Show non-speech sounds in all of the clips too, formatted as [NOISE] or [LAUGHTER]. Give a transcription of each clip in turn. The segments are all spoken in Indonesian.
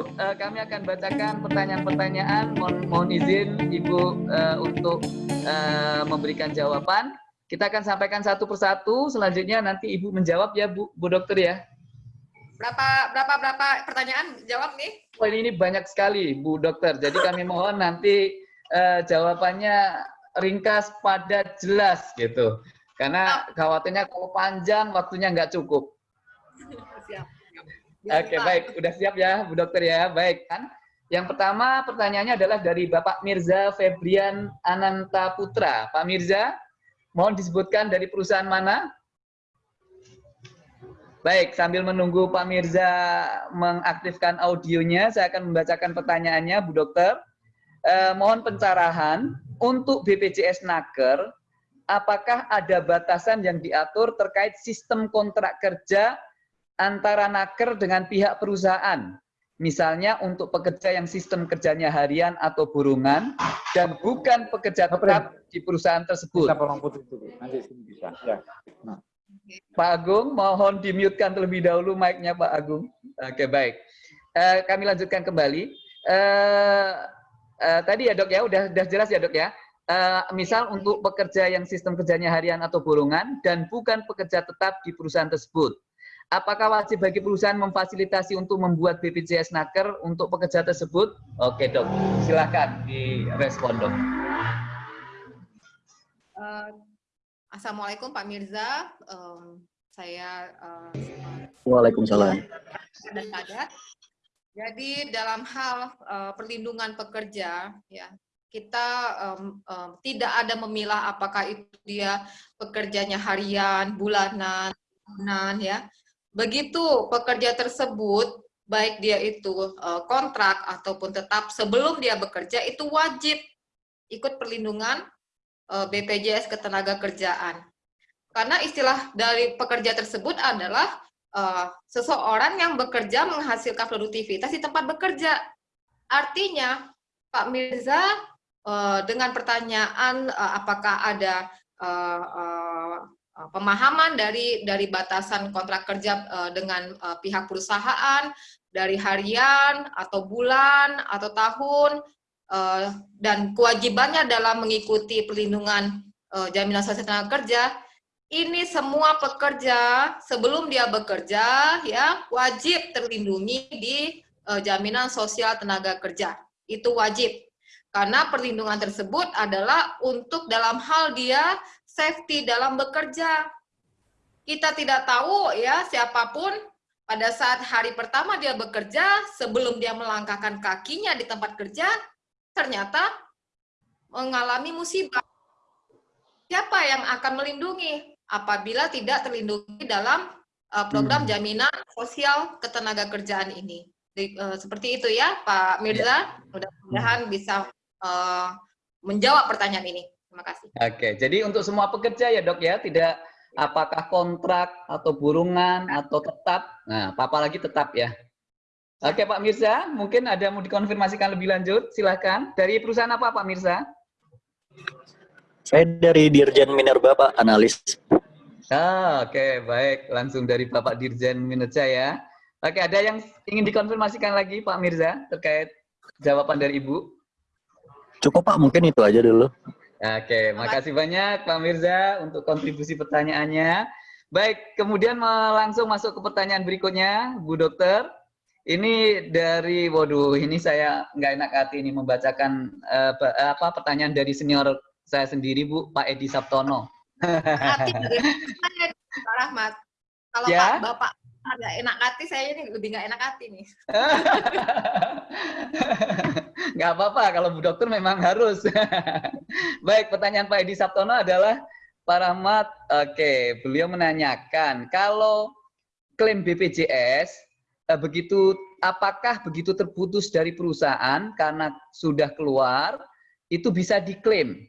Ibu, uh, kami akan bacakan pertanyaan-pertanyaan. Mohon, mohon izin Ibu uh, untuk uh, memberikan jawaban. Kita akan sampaikan satu persatu. Selanjutnya nanti Ibu menjawab ya, Bu, Bu Dokter ya. Berapa berapa berapa pertanyaan jawab nih? Oh, ini banyak sekali, Bu Dokter. Jadi kami mohon nanti uh, jawabannya ringkas, padat, jelas gitu. Karena khawatirnya kalau panjang waktunya nggak cukup. [LAUGHS] Siap. Oke, okay, baik. Udah siap ya, Bu Dokter ya. Baik kan? Yang pertama pertanyaannya adalah dari Bapak Mirza Febrian Ananta Putra. Pak Mirza, mohon disebutkan dari perusahaan mana? Baik, sambil menunggu Pak Mirza mengaktifkan audionya, saya akan membacakan pertanyaannya, Bu Dokter. Eh, mohon pencerahan untuk BPJS Naker, apakah ada batasan yang diatur terkait sistem kontrak kerja antara naker dengan pihak perusahaan. Misalnya untuk pekerja yang sistem kerjanya harian atau burungan dan bukan pekerja tetap di perusahaan tersebut. Ya. Nah. Pak Agung, mohon dimutekan terlebih dahulu mic-nya Pak Agung. Oke, baik. Uh, kami lanjutkan kembali. Uh, uh, tadi ya dok ya, udah, udah jelas ya dok ya. Uh, misal untuk pekerja yang sistem kerjanya harian atau burungan dan bukan pekerja tetap di perusahaan tersebut. Apakah wajib bagi perusahaan memfasilitasi untuk membuat BPJS Naker untuk pekerja tersebut? Oke dok, silakan direspon dok. Uh, Assalamualaikum Pak Mirza, um, saya uh, Waalaikumsalam. Dan Jadi dalam hal uh, perlindungan pekerja, ya kita um, um, tidak ada memilah apakah itu dia pekerjanya harian, bulanan, tahunan, ya Begitu pekerja tersebut, baik dia itu uh, kontrak ataupun tetap sebelum dia bekerja, itu wajib ikut perlindungan uh, e, BPJS ketenaga kerjaan. Karena istilah dari pekerja tersebut adalah uh, seseorang yang bekerja menghasilkan produktivitas di tempat bekerja. Artinya, Pak Mirza, uh, dengan pertanyaan uh, apakah ada uh, uh, Eh, pemahaman dari dari batasan kontrak kerja uh, dengan uh, pihak perusahaan dari harian atau bulan atau tahun uh, dan kewajibannya dalam mengikuti perlindungan uh, jaminan sosial tenaga kerja. Ini semua pekerja sebelum dia bekerja ya wajib terlindungi di uh, jaminan sosial tenaga kerja. Itu wajib. Karena perlindungan tersebut adalah untuk dalam hal dia safety dalam bekerja. Kita tidak tahu ya siapa pun pada saat hari pertama dia bekerja, sebelum dia melangkahkan kakinya di tempat kerja, ternyata mengalami musibah. Siapa yang akan melindungi apabila tidak terlindungi dalam uh, program hmm. jaminan sosial ketenaga kerjaan ini? Di, uh, seperti itu ya, Pak Mirza. Ya. Mudah-mudahan bisa uh, menjawab pertanyaan ini. Terima kasih. Oke, jadi untuk semua pekerja ya dok ya, tidak apakah kontrak atau burungan atau tetap. Nah, apa lagi tetap ya. Oke Pak Mirza, mungkin ada mau dikonfirmasikan lebih lanjut, silahkan. Dari perusahaan apa Pak Mirza? Saya dari Dirjen Minerba Pak, analis. Ah, Oke, baik. Langsung dari Bapak Dirjen Minerja ya. Oke, ada yang ingin dikonfirmasikan lagi Pak Mirza terkait jawaban dari Ibu? Cukup Pak, mungkin itu aja dulu. Oke, makasih banyak Pak Mirza untuk kontribusi pertanyaannya. Baik, kemudian langsung masuk ke pertanyaan berikutnya, Bu Dokter. Ini dari, waduh, ini saya nggak enak hati ini membacakan uh, apa pertanyaan dari senior saya sendiri, Bu, Pak Edi Sabtono. Hati [LAUGHS] Pak Rahmat. Kalau ya? Pak Bapak agak enak hati, saya ini lebih nggak enak hati nih. [LAUGHS] nggak apa-apa, kalau Bu Dokter memang harus. [LAUGHS] Baik, pertanyaan Pak Edi Sabtono adalah, Pak Rahmat, oke, okay, beliau menanyakan, kalau klaim BPJS, eh, begitu apakah begitu terputus dari perusahaan karena sudah keluar, itu bisa diklaim?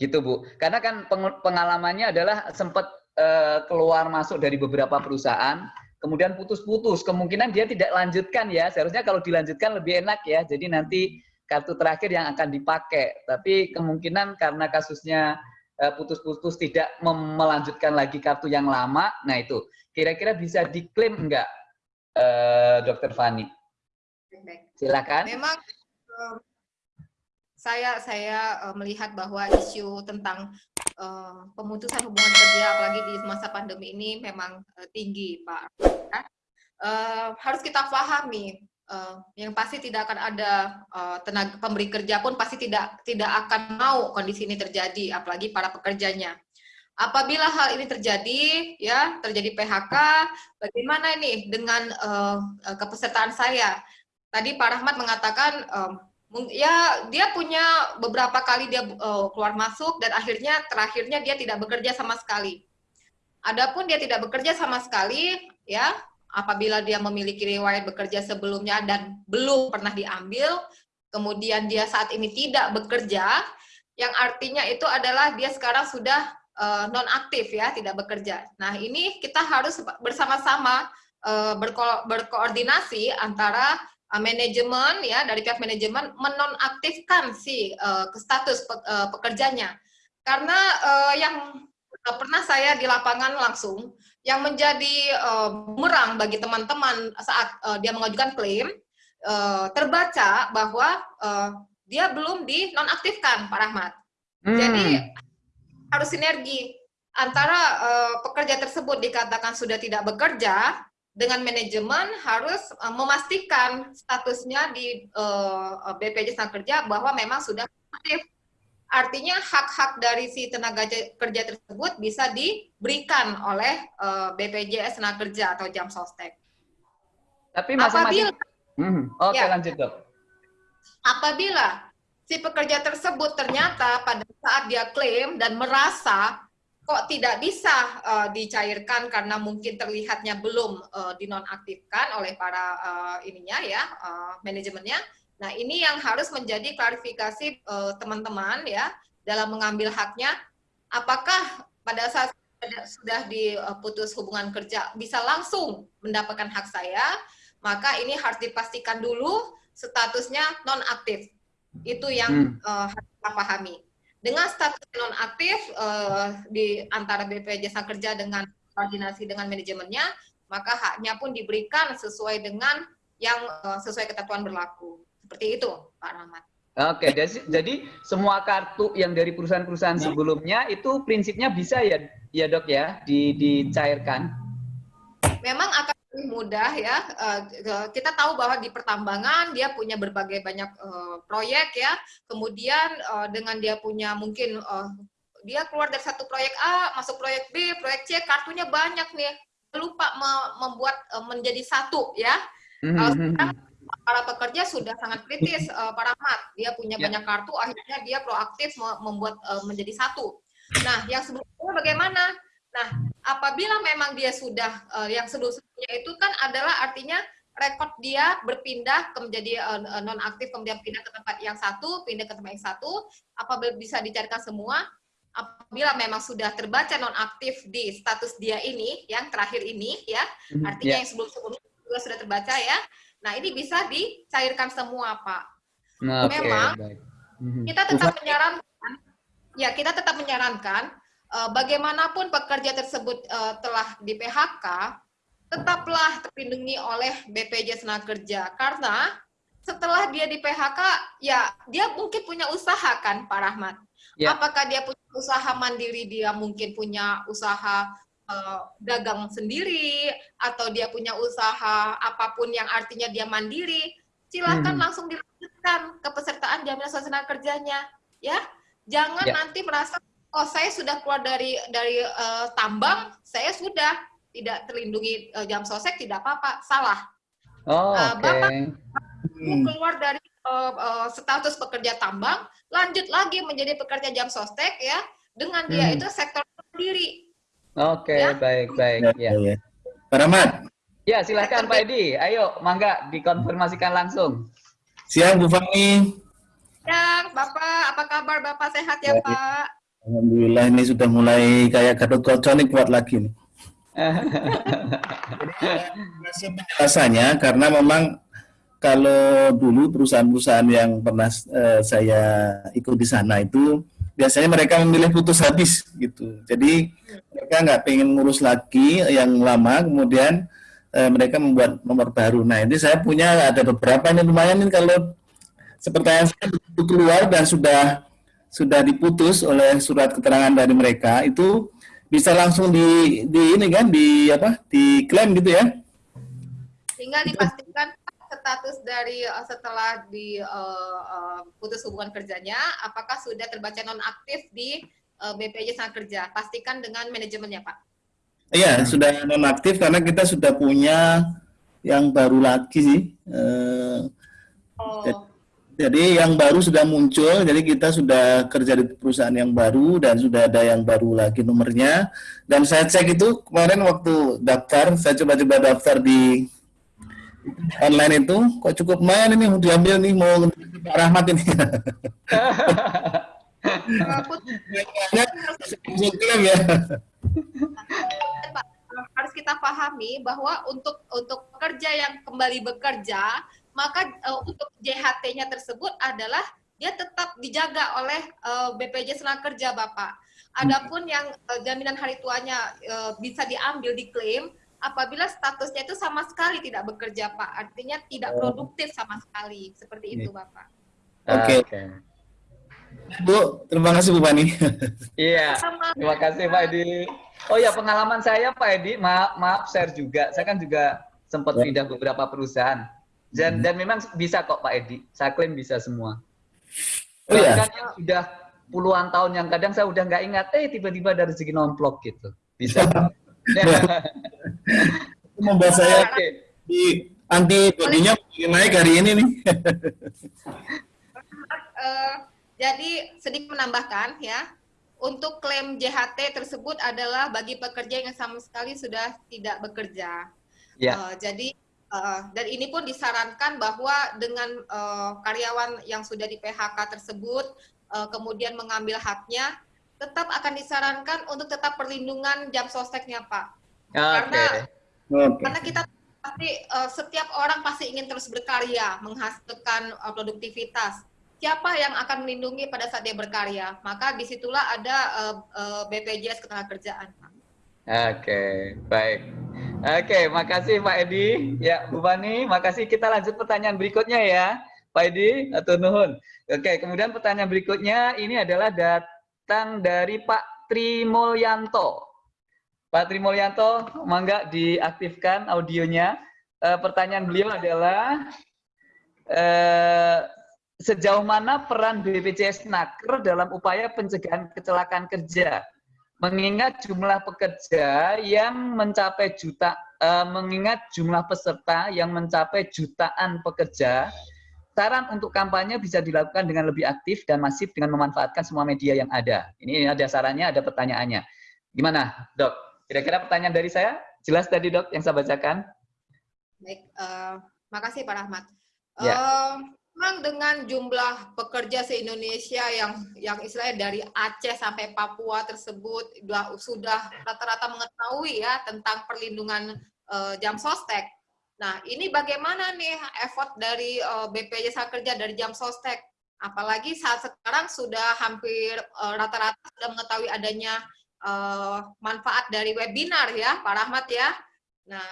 Gitu Bu. Karena kan pengalamannya adalah sempat Eh, keluar masuk dari beberapa perusahaan, kemudian putus-putus, kemungkinan dia tidak lanjutkan ya. Seharusnya kalau dilanjutkan lebih enak ya. Jadi nanti kartu terakhir yang akan dipakai. Tapi kemungkinan karena kasusnya eh, putus-putus tidak melanjutkan lagi kartu yang lama, nah itu kira-kira bisa diklaim enggak, uh, Dokter Fani? Silakan. Memang saya saya uh, melihat bahwa isu tentang uh, pemutusan hubungan kerja apalagi di masa pandemi ini memang uh, tinggi, Pak. Uh, harus kita pahami yang pasti tidak akan ada tenaga pemberi kerja pun pasti tidak tidak akan mau kondisi ini terjadi apalagi para pekerjanya. Apabila hal ini terjadi, ya terjadi PHK, bagaimana ini dengan kepesertaan saya? Tadi Pak Rahmat mengatakan um, ya dia punya beberapa kali dia uh, keluar masuk dan akhirnya terakhirnya dia tidak bekerja sama sekali. Adapun dia tidak bekerja sama sekali, ya apabila dia memiliki riwayat bekerja sebelumnya dan belum pernah diambil, kemudian dia saat ini tidak bekerja, yang artinya itu adalah dia sekarang sudah uh, eh, non aktif ya, tidak bekerja. Nah ini kita harus bersama-sama uh, berko berkoordinasi antara uh, manajemen ya dari pihak manajemen menonaktifkan si uh, status pe uh, pekerjanya karena uh, yang uh, pernah saya di lapangan langsung yang menjadi uh, bumerang bagi teman-teman saat uh, dia mengajukan klaim uh, terbaca bahwa uh, dia belum dinonaktifkan Pak Rahmat. Hmm. Jadi harus sinergi antara uh, pekerja tersebut dikatakan sudah tidak bekerja dengan manajemen harus uh, memastikan statusnya di uh, eh, BPJS Tenaga Kerja bahwa memang sudah aktif. Artinya hak-hak dari si tenaga kerja tersebut bisa diberikan oleh uh, BPJS Tenaga Kerja atau jam sostek. Tapi masing-masing. Hmm, Oke okay, ya, lanjut dok. Apabila si pekerja tersebut ternyata pada saat dia klaim dan merasa kok tidak bisa uh, dicairkan karena mungkin terlihatnya belum uh, dinonaktifkan oleh para uh, ininya ya uh, manajemennya. Nah ini yang harus menjadi klarifikasi teman-teman uh, ya dalam mengambil haknya. Apakah pada saat sudah diputus hubungan kerja bisa langsung mendapatkan hak saya? Maka ini harus dipastikan dulu statusnya nonaktif. Itu yang hmm. uh, harus kita pahami dengan status nonaktif uh, di antara BPJS Kerja dengan koordinasi dengan manajemennya, maka haknya pun diberikan sesuai dengan yang uh, sesuai ketentuan berlaku. Seperti itu, Pak Rahmat. Oke, jadi, jadi semua kartu yang dari perusahaan-perusahaan sebelumnya itu prinsipnya bisa ya, ya dok ya, di, dicairkan. Memang akan mudah ya. Uh, kita tahu bahwa di pertambangan dia punya berbagai banyak uh, proyek ya. Kemudian uh, dengan dia punya mungkin uh, dia keluar dari satu proyek A masuk proyek B, proyek C, kartunya banyak nih. Lupa me membuat uh, menjadi satu ya. Mm -hmm. Kalau sekarang para pekerja sudah sangat kritis uh, para mat dia punya yeah. banyak kartu akhirnya dia proaktif membuat uh, menjadi satu nah yang sebelumnya bagaimana Nah, apabila memang dia sudah uh, yang sebelumnya itu kan adalah artinya rekod dia berpindah ke menjadi uh, nonaktif kemudian pindah ke tempat yang satu, pindah ke tempat yang satu, apabila bisa dicarikan semua, apabila memang sudah terbaca nonaktif di status dia ini, yang terakhir ini ya, mhm, artinya yeah. yang sebelum-sebelumnya juga sudah terbaca ya. Nah, ini bisa dicairkan semua, Pak. Nah, memang okay, mhm. kita tetap menyarankan ya, kita tetap menyarankan bagaimanapun pekerja tersebut uh, telah di PHK, tetaplah terlindungi oleh BPJS Tenaga Kerja karena setelah dia di PHK, ya dia mungkin punya usaha kan, Pak Rahmat. Ya. Apakah dia punya usaha mandiri, dia mungkin punya usaha uh, dagang sendiri, atau dia punya usaha apa pun yang artinya dia mandiri, silahkan hmm. langsung dilanjutkan kepesertaan jaminan sosial kerjanya, ya. Jangan ya. nanti merasa oh saya sudah keluar dari dari uh, tambang, saya sudah tidak terlindungi uh, jam sosek tidak apa-apa, salah. Oh, uh, okay. Bapak hmm. keluar dari uh, uh, status pekerja tambang, lanjut lagi menjadi pekerja jam sostek ya, dengan dia hmm. itu sektor sendiri. Oke, okay, ya? baik baik ya. ya. Pak Rahmat. Ya, silahkan Pak Edi. Ayo, mangga dikonfirmasikan langsung. Siang Bu Fani. Siang, Bapak. Apa kabar Bapak? Sehat ya, Baik. Pak? Alhamdulillah ini sudah mulai kayak Gatot Kaca nih kuat lagi nih. [LAUGHS] penjelasannya karena memang kalau dulu perusahaan-perusahaan yang pernah uh, saya ikut di sana itu biasanya mereka memilih putus habis gitu. Jadi mereka nggak pengen ngurus lagi yang lama, kemudian eh, mereka membuat nomor baru. Nah ini saya punya ada beberapa ini lumayan nih kalau seperti saya keluar dan sudah sudah diputus oleh surat keterangan dari mereka itu bisa langsung di, di ini kan di apa diklaim gitu ya? Tinggal dipastikan status dari uh, setelah di uh, uh, putus hubungan kerjanya apakah sudah terbaca nonaktif di uh, BPJS Tenaga Kerja. Pastikan dengan manajemennya Pak. Iya sudah nonaktif karena kita sudah punya yang baru lagi sih uh, oh. Jadi yang baru sudah muncul, jadi kita sudah kerja di perusahaan yang baru dan sudah ada yang baru lagi nomornya. Dan saya cek itu kemarin waktu daftar, saya coba-coba daftar di online itu, kok cukup main ini diambil nih mau Pak Rahmat ini. harus kita pahami bahwa untuk untuk pekerja yang kembali bekerja maka uh, untuk JHT-nya tersebut adalah dia tetap dijaga oleh uh, BPJS Tenaga Kerja Bapak. Adapun yang uh, jaminan hari tuanya uh, bisa diambil diklaim apabila statusnya itu sama sekali tidak bekerja Pak, artinya tidak oh. produktif sama sekali. Seperti itu Bapak. Oke. Okay. Okay. Bu, terima kasih Bu Pani. [LAUGHS] iya, terima kasih Pak Edi. Oh ya, pengalaman saya Pak Edi, maaf, maaf share juga. Saya kan juga sempat ya. pindah beberapa perusahaan. Dan hmm. dan memang bisa kok Pak Edi. Saya klaim bisa semua. Oh iya. Bahkan yang sudah puluhan tahun yang kadang saya udah nggak ingat, eh tiba-tiba ada rezeki nomplok gitu. Bisa. [LAUGHS] Membuat saya [LAUGHS] okay. di anti bodinya naik hari ini nih. uh, jadi sedikit menambahkan ya, untuk klaim JHT tersebut adalah bagi pekerja yang sama sekali sudah tidak bekerja. Ya. Uh, jadi Uh, dan ini pun disarankan bahwa dengan uh, karyawan yang sudah di PHK tersebut uh, kemudian mengambil haknya, tetap akan disarankan untuk tetap perlindungan jam sosteknya, Pak. Okay. Karena okay. karena kita pasti uh, setiap orang pasti ingin terus berkarya, menghasilkan uh, produktivitas. Siapa yang akan melindungi pada saat dia berkarya? Maka di situlah ada uh, uh, BPJS Ketenagakerjaan. Oke, baik. Oke, makasih Pak Edi. Ya, Bu Fani, makasih. Kita lanjut pertanyaan berikutnya ya. Pak Edi, atau nuhun. Oke, kemudian pertanyaan berikutnya ini adalah datang dari Pak Trimulyanto. Pak Trimulyanto, mangga diaktifkan audionya. E, pertanyaan beliau adalah e, sejauh mana peran BPJS Naker dalam upaya pencegahan kecelakaan kerja? Mengingat jumlah pekerja yang mencapai juta, uh, mengingat jumlah peserta yang mencapai jutaan pekerja, saran untuk kampanye bisa dilakukan dengan lebih aktif dan masif dengan memanfaatkan semua media yang ada. Ini ada sarannya, ada pertanyaannya. Gimana, dok? Kira-kira pertanyaan dari saya? Jelas tadi, dok, yang saya bacakan? Baik, uh, makasih Pak Rahmat. Ya. Uh, memang dengan jumlah pekerja se-Indonesia yang yang istilahnya dari Aceh sampai Papua tersebut sudah rata-rata mengetahui ya tentang perlindungan uh, jam sostek. Nah, ini bagaimana nih effort dari uh, eh, BPJS Kerja dari jam sostek? Apalagi saat sekarang sudah hampir eh, rata-rata uh, sudah mengetahui adanya uh, manfaat dari webinar ya, Pak Rahmat ya. Nah,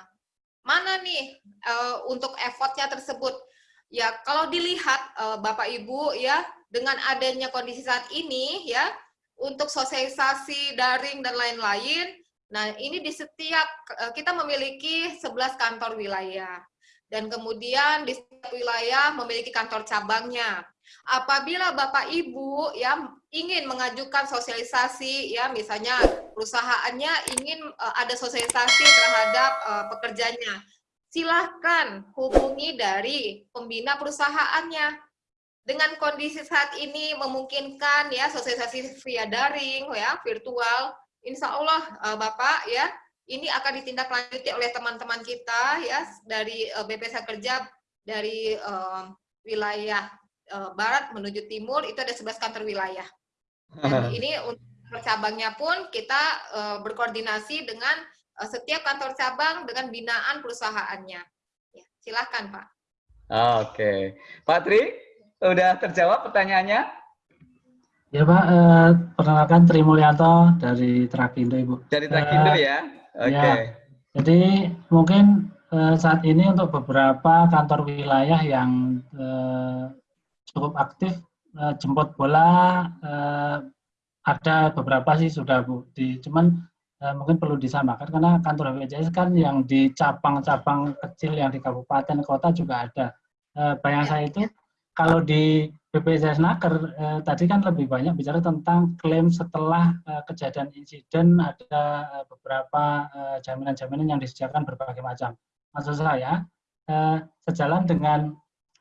mana nih uh, untuk effortnya tersebut? Ya, kalau dilihat uh, Bapak Ibu ya dengan adanya kondisi saat ini ya untuk sosialisasi daring dan lain-lain, nah ini di setiap uh, kita memiliki 11 kantor wilayah dan kemudian di setiap wilayah memiliki kantor cabangnya. Apabila Bapak Ibu ya ingin mengajukan sosialisasi ya misalnya perusahaannya ingin uh, ada sosialisasi terhadap pekerjanya silahkan hubungi dari pembina perusahaannya. Dengan kondisi saat ini memungkinkan ya sosialisasi via daring ya virtual, insya Allah uh, Bapak ya ini akan ditindaklanjuti oleh teman-teman kita ya dari uh, BPS Kerja dari uh, wilayah uh, barat menuju timur itu ada 11 kantor wilayah. Dan [LAUGHS] ini untuk cabangnya pun kita uh, berkoordinasi dengan Eh, setiap kantor cabang dengan binaan perusahaannya. Ya, silakan Pak. Oke, Pak Tri, sudah terjawab pertanyaannya? Ya Pak, eh, perkenalkan Tri Mulyanto dari Trakindo Ibu. Dari Trakindo eh, ya? Oke. Okay. Ya, jadi mungkin eh, saat ini untuk beberapa kantor wilayah yang eh, cukup aktif eh, jemput bola eh, ada beberapa sih sudah Bu. Di, cuman eh, mungkin perlu disamakan karena kantor BPJS kan yang di cabang-cabang kecil yang di kabupaten kota juga ada. Eh, bayang saya itu kalau di BPJS Naker eh, tadi kan lebih banyak bicara tentang klaim setelah eh, kejadian insiden ada eh, beberapa eh, jaminan-jaminan yang disediakan berbagai macam. Maksud saya eh, sejalan dengan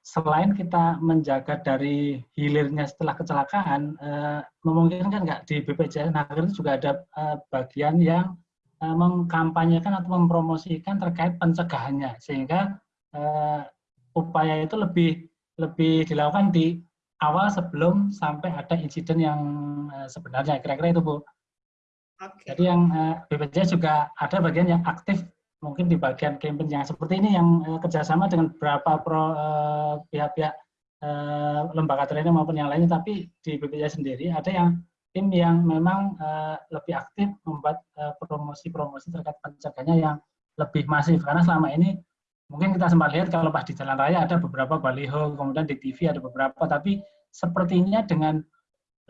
selain kita menjaga dari hilirnya setelah kecelakaan, eh, memungkinkan nggak di BPJS Naker itu juga ada eh, bagian yang eh, mengkampanyekan atau mempromosikan terkait pencegahannya sehingga eh, upaya itu lebih lebih dilakukan di awal sebelum sampai ada insiden yang uh, sebenarnya kira-kira itu Bu. Oke. Jadi yang uh, BPJS juga ada bagian yang aktif mungkin di bagian campaign yang seperti ini yang uh, kerjasama dengan beberapa uh, pihak-pihak uh, lembaga training maupun yang lainnya. Tapi di BPJS sendiri ada yang tim yang memang uh, lebih aktif membuat promosi-promosi uh, terkait pencegahannya yang lebih masif. Karena selama ini mungkin kita sempat lihat kalau pas di jalan raya ada beberapa baliho, kemudian di TV ada beberapa, tapi sepertinya dengan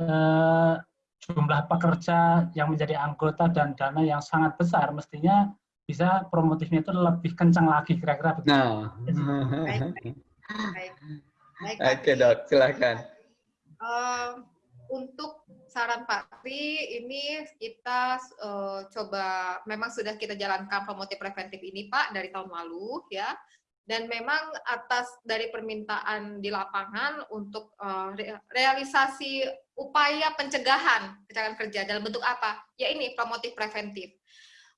eh, jumlah pekerja yang menjadi anggota dan dana yang sangat besar, mestinya bisa promotifnya itu lebih kencang lagi kira-kira begitu. Nah. Baik, baik. Baik. Baik, Oke dok, silakan. Eh, untuk saran Pak Tri, ini kita eh, coba, memang sudah kita jalankan promotif preventif ini Pak dari tahun lalu ya, dan memang atas dari permintaan di lapangan untuk re- realisasi upaya pencegahan kecelakaan kerja dalam bentuk apa? Ya ini promotif preventif.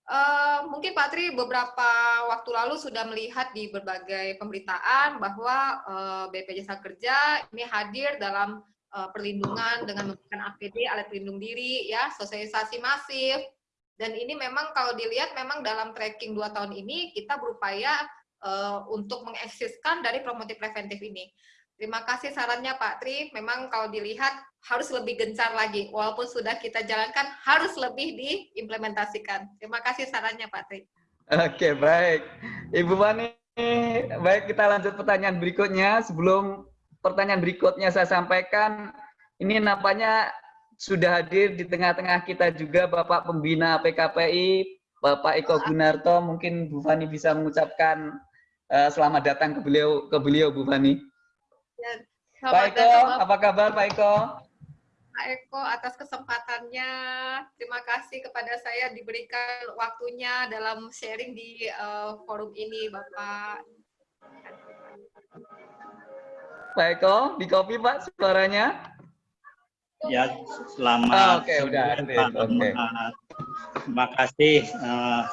Eh, mungkin Pak Tri beberapa waktu lalu sudah melihat di berbagai pemberitaan bahwa eh, BPJS Kerja ini hadir dalam eh, perlindungan dengan menggunakan APD alat pelindung diri ya sosialisasi masif dan ini memang kalau dilihat memang dalam tracking dua tahun ini kita berupaya eh, untuk mengeksiskan dari promotif preventif ini. Terima kasih sarannya Pak Tri. Memang kalau dilihat harus lebih gencar lagi. Walaupun sudah kita jalankan, harus lebih diimplementasikan. Terima kasih sarannya Pak Tri. Oke, baik. Ibu Fani, baik kita lanjut pertanyaan berikutnya. Sebelum pertanyaan berikutnya saya sampaikan, ini nampaknya sudah hadir di tengah-tengah kita juga Bapak Pembina PKPI, Bapak Eko Gunarto. Mungkin Bu Fani bisa mengucapkan eh, selamat datang ke beliau, ke beliau Bu Fani. Dan Pak Eko, datang apa kabar Pak Eko? Eko atas kesempatannya. Terima kasih kepada saya diberikan waktunya dalam sharing di eh, forum ini, Bapak. Pak Eko, di copy Pak suaranya? Ya, selamat. Ah, oke, udah Pak. oke. Uh, Terima kasih. Uh,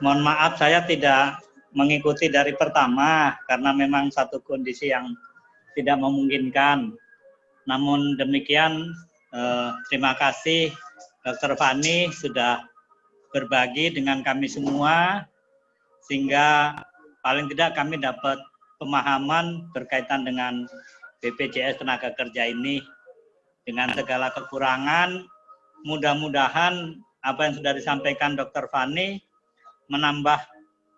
mohon maaf saya tidak mengikuti dari pertama karena memang satu kondisi yang tidak memungkinkan. Namun demikian, uh, terima kasih Dr. Fani sudah berbagi dengan kami semua sehingga paling tidak kami dapat pemahaman berkaitan dengan BPJS tenaga kerja ini dengan segala kekurangan, mudah-mudahan apa yang sudah disampaikan Dr. Fani menambah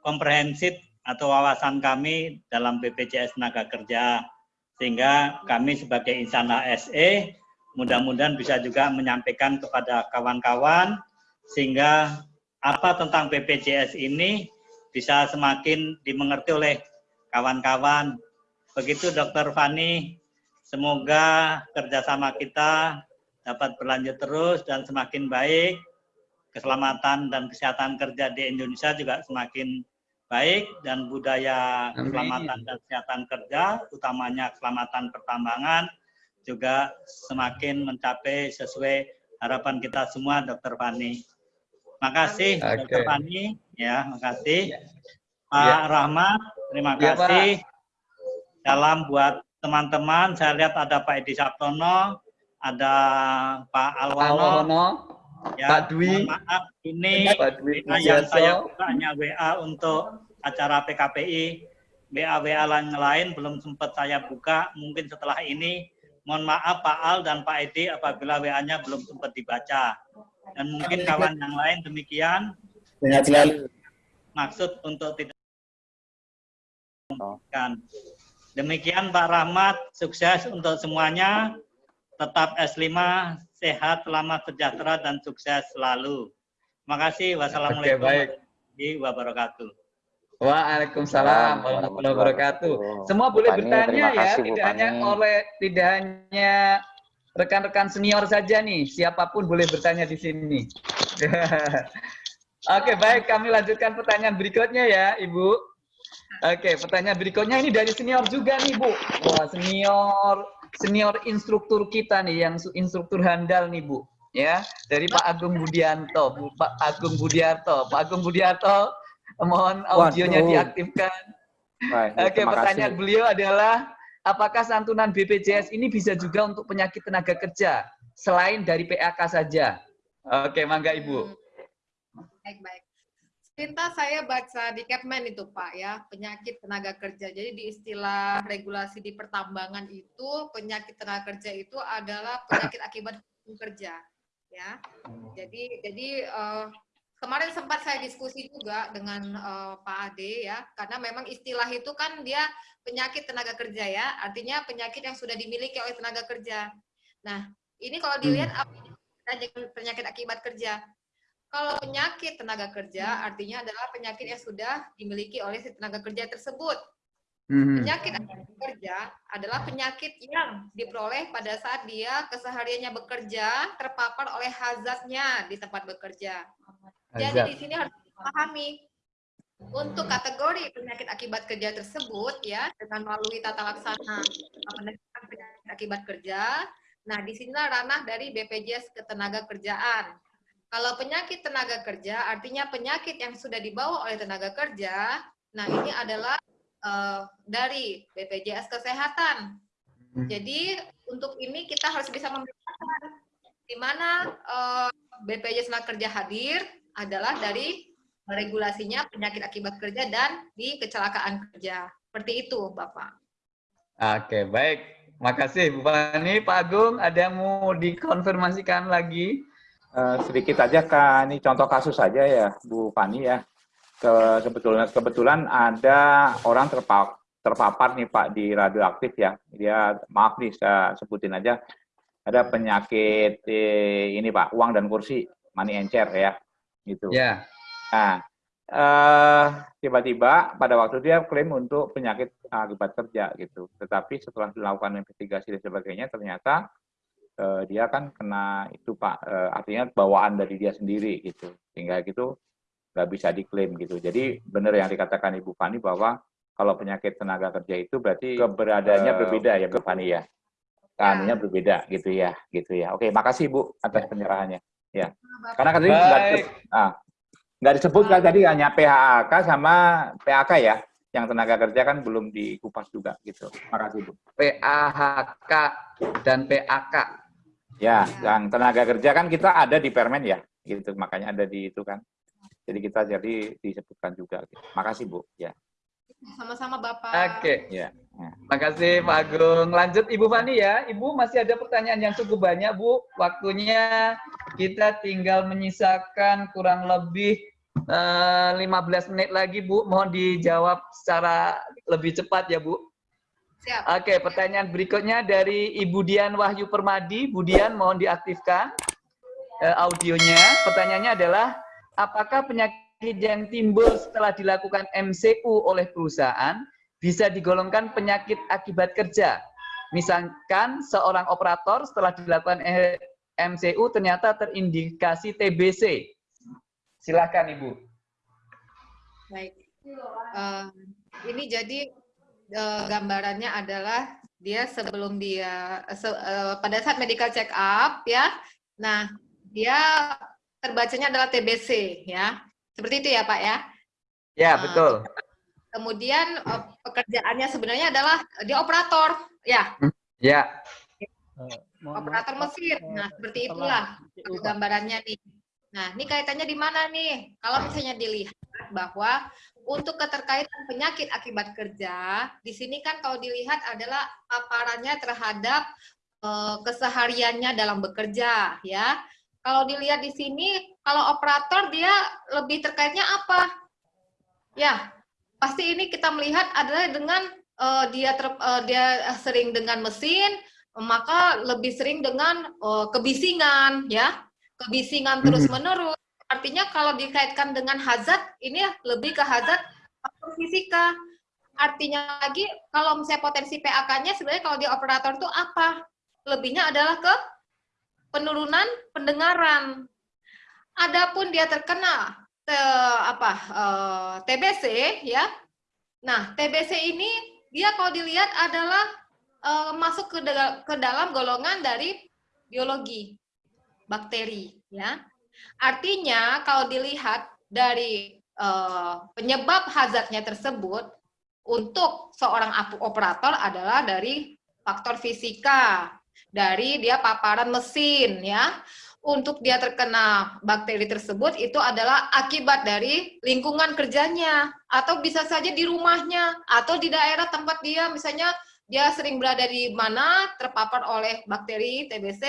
komprehensif atau wawasan kami dalam BPJS tenaga kerja. Sehingga kami sebagai insan HSE mudah-mudahan bisa juga menyampaikan kepada kawan-kawan sehingga apa tentang BPJS ini bisa semakin dimengerti oleh kawan-kawan. Begitu Dr. Fani, Semoga kerjasama kita dapat berlanjut terus dan semakin baik. Keselamatan dan kesehatan kerja di Indonesia juga semakin baik dan budaya Amin. keselamatan dan kesehatan kerja, utamanya keselamatan pertambangan, juga semakin mencapai sesuai harapan kita semua, Dr. Fani. Makasih. Dr. Oke. Fani. Ya, makasih. Ya. Pak Ya. Rahmat, terima Ya, Pak. kasih. Salam buat teman-teman. Saya lihat ada Pak Edi Sabtono, ada Pak Alwano. Alwono, Ya, Pak Dwi. maaf, ini Pak Dwi yang saya buka hanya WA untuk acara PKPI. WA-WA lain lain belum sempat saya buka. Mungkin setelah ini, mohon maaf Pak Al dan Pak Edi apabila WA-nya belum sempat dibaca. Dan mungkin kawan yang lain demikian Sehat selalu. maksud untuk tidak memungkinkan. Demikian Pak Rahmat, sukses untuk semuanya. Tetap S5, sehat, selamat, sejahtera, dan sukses selalu. Terima kasih. Wassalamualaikum warahmatullahi wabarakatuh. Waalaikumsalam warahmatullahi wabarakatuh. Semua boleh bertanya ya, kasih, tidak hanya oleh tidak hanya rekan-rekan senior saja nih, siapa pun boleh bertanya di sini. [LAUGHS] Oke, baik, kami lanjutkan pertanyaan berikutnya ya, Ibu. Oke, pertanyaan berikutnya ini dari senior juga nih, Bu. Wah, senior senior instruktur kita nih yang instruktur handal nih, Bu. Ya, dari Pak Agung Budianto, Bu, Pak Agung Budiarto. Pak Agung Budiarto, mohon audionya Waduh. diaktifkan. Baik, Oke, terima pertanyaan kasih. beliau adalah apakah santunan BPJS ini bisa juga untuk penyakit tenaga kerja selain dari PAK saja? Oke, mangga Ibu. Baik, baik. Pintas saya baca di Capman itu Pak ya, penyakit tenaga kerja. Jadi di istilah regulasi di pertambangan itu penyakit tenaga kerja itu adalah penyakit akibat kerja ya. Jadi jadi eh, kemarin sempat saya diskusi juga dengan eh, Pak Ade ya, karena memang istilah itu kan dia penyakit tenaga kerja ya, artinya penyakit yang sudah dimiliki oleh tenaga kerja. Nah, ini kalau dilihat apa dengan penyakit akibat kerja. Kalau penyakit tenaga kerja artinya adalah penyakit yang sudah dimiliki oleh si tenaga kerja tersebut. Mhm. Penyakit akibat kerja adalah penyakit yang diperoleh pada saat dia kesehariannya bekerja terpapar oleh hazardnya di tempat bekerja. Jadi di sini harus dipahami untuk kategori penyakit akibat kerja tersebut ya dengan melalui tata laksana penanganan penyakit akibat kerja. Nah, di sinilah ranah dari BPJS ketenaga kerjaan. Kalau penyakit tenaga kerja artinya penyakit yang sudah dibawa oleh tenaga kerja. Nah, ini adalah eh, dari BPJS kesehatan. Jadi untuk ini kita harus bisa membedakan di mana eh, BPJS tenaga kerja hadir adalah dari regulasinya penyakit akibat kerja dan di kecelakaan kerja. Seperti itu, Bapak. Oke, baik. Makasih Bu Fani. Pak Agung, ada yang mau dikonfirmasikan lagi? Eh, sedikit aja kan ini contoh kasus saja ya Bu Fani ya. Ke, kebetulan kebetulan ada orang terpa- terpapar nih Pak di radioaktif ya. Dia maaf nih saya sebutin aja. Ada penyakit eh, ini Pak, uang dan kursi, money encer ya. Gitu. Ya. Nah, eh, tiba-tiba pada waktu dia klaim untuk penyakit akibat kerja gitu. Tetapi setelah dilakukan investigasi dan sebagainya, ternyata eh, dia kan kena itu Pak, eh, artinya bawaan dari dia sendiri gitu. Sehingga gitu nggak bisa diklaim gitu. Jadi benar yang dikatakan Ibu Fani bahwa kalau penyakit tenaga kerja itu berarti keberadaannya Eh, berbeda ya Bu Fani ya. Keanuannya berbeda gitu ya, gitu ya. Oke, makasih Bu atas penyerahannya. Ya. Karena tadi nggak ah, nggak disebut kan tadi hanya PHK sama PAK ya, yang tenaga kerja kan belum dikupas juga gitu. Makasih Bu. PAHK dan PAK. Ya, yang tenaga kerja kan kita ada di Permen ya, gitu. Makanya ada di itu kan. Jadi kita jadi disebutkan juga. Gitu. Makasih Bu. Ya, Sama-sama, Bapak. Oke. ya. Makasih Pak Agung. Lanjut Ibu Fani ya. Ibu masih ada pertanyaan yang cukup banyak Bu. Waktunya kita tinggal menyisakan kurang lebih eh, 15 menit lagi Bu. Mohon dijawab secara lebih cepat ya Bu. Siap. Oke, pertanyaan berikutnya dari Ibu Dian Wahyu Permadi. Bu Dian mohon diaktifkan eh, audionya. Pertanyaannya adalah apakah penyakit yang timbul setelah dilakukan MCU oleh perusahaan bisa digolongkan penyakit akibat kerja. Misalkan seorang operator setelah dilakukan MCU ternyata terindikasi TBC. Silakan Ibu. Baik. Eh, ini jadi eh, gambarannya adalah dia sebelum dia se- eh, pada saat medical check up ya. Nah, dia terbacanya adalah TBC ya. Seperti itu ya, Pak ya. Ya, Ah, betul. Kemudian eh, pekerjaannya sebenarnya adalah dia operator ya, Ya. operator mesin. Nah, seperti itulah gambarannya nih. Nah, ini kaitannya di mana nih? Kalau misalnya dilihat bahwa untuk keterkaitan penyakit akibat kerja, di sini kan kalau dilihat adalah paparannya terhadap eh, kesehariannya dalam bekerja, ya. Kalau dilihat di sini, kalau operator dia lebih terkaitnya apa? Ya, pasti ini kita melihat adalah dengan uh, dia ter, uh, dia sering dengan mesin, maka lebih sering dengan uh, kebisingan, ya, kebisingan terus menerus. Artinya kalau dikaitkan dengan hazard, ini lebih ke hazard faktor fisika. Artinya lagi kalau misalnya potensi PAK-nya sebenarnya kalau di operator itu apa? Lebihnya adalah ke penurunan pendengaran. Adapun dia terkena te, apa uh, eh, TBC ya. Nah, TBC ini dia kalau dilihat adalah uh, masuk ke, ke dalam golongan dari biologi bakteri ya. Artinya kalau dilihat dari uh, penyebab hazardnya tersebut untuk seorang operator adalah dari faktor fisika, dari dia paparan mesin ya. Untuk dia terkena bakteri tersebut itu adalah akibat dari lingkungan kerjanya atau bisa saja di rumahnya atau di daerah tempat dia misalnya dia sering berada di mana terpapar oleh bakteri TBC.